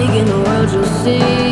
In the world you'll see.